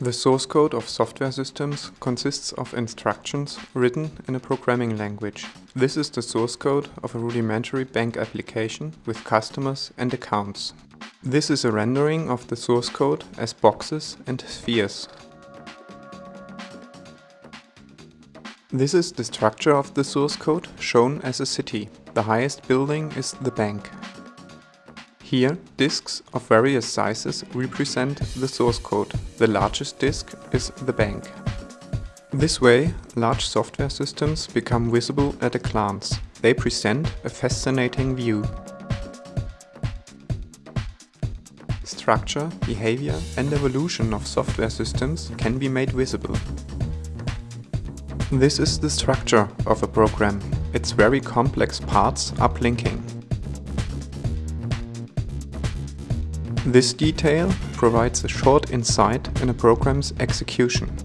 The source code of software systems consists of instructions written in a programming language. This is the source code of a rudimentary bank application with customers and accounts. This is a rendering of the source code as boxes and spheres. This is the structure of the source code shown as a city. The highest building is the bank. Here, disks of various sizes represent the source code. The largest disk is the bank. This way, large software systems become visible at a glance. They present a fascinating view. Structure, behavior and evolution of software systems can be made visible. This is the structure of a program. Its very complex parts are blinking. This detail provides a short insight in a program's execution.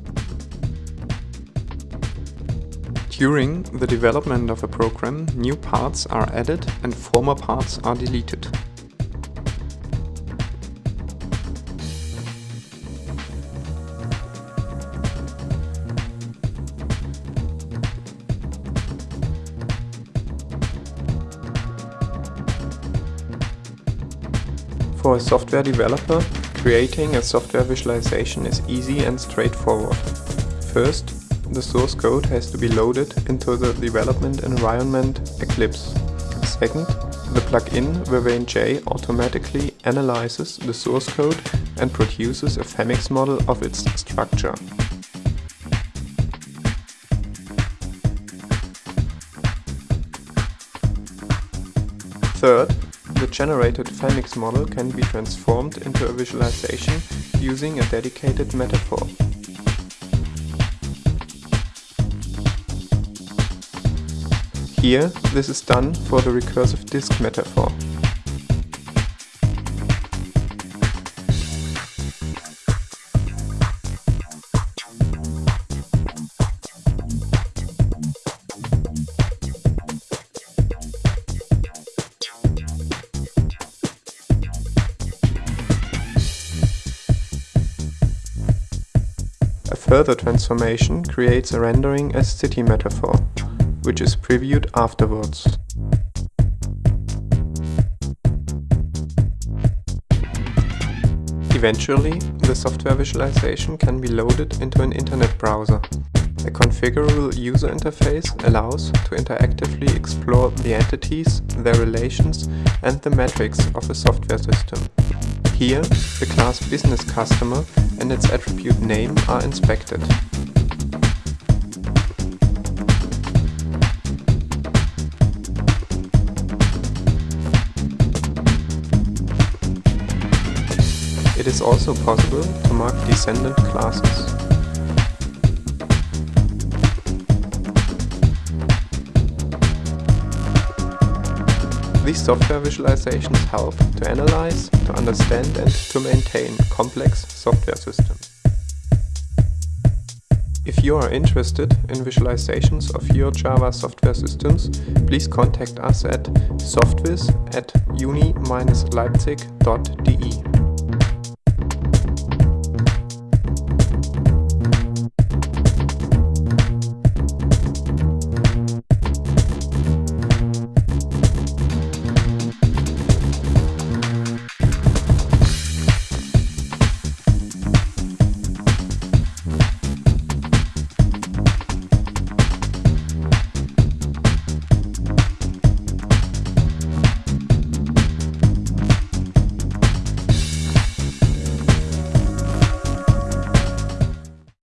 During the development of a program, new parts are added and former parts are deleted. For a software developer, creating a software visualization is easy and straightforward. First, the source code has to be loaded into the development environment Eclipse. Second, the plugin VerveineJ automatically analyzes the source code and produces a Famix model of its structure. Third, the generated Famix model can be transformed into a visualization using a dedicated metaphor. Here, this is done for the recursive disk metaphor. Further transformation creates a rendering as city metaphor, which is previewed afterwards. Eventually, the software visualization can be loaded into an internet browser. A configurable user interface allows to interactively explore the entities, their relations and the metrics of a software system. Here, the class business customer and its attribute name are inspected. It is also possible to mark descendant classes. These software visualizations help to analyze, to understand and to maintain complex software systems. If you are interested in visualizations of your Java software systems, please contact us at softviz at uni-leipzig.de.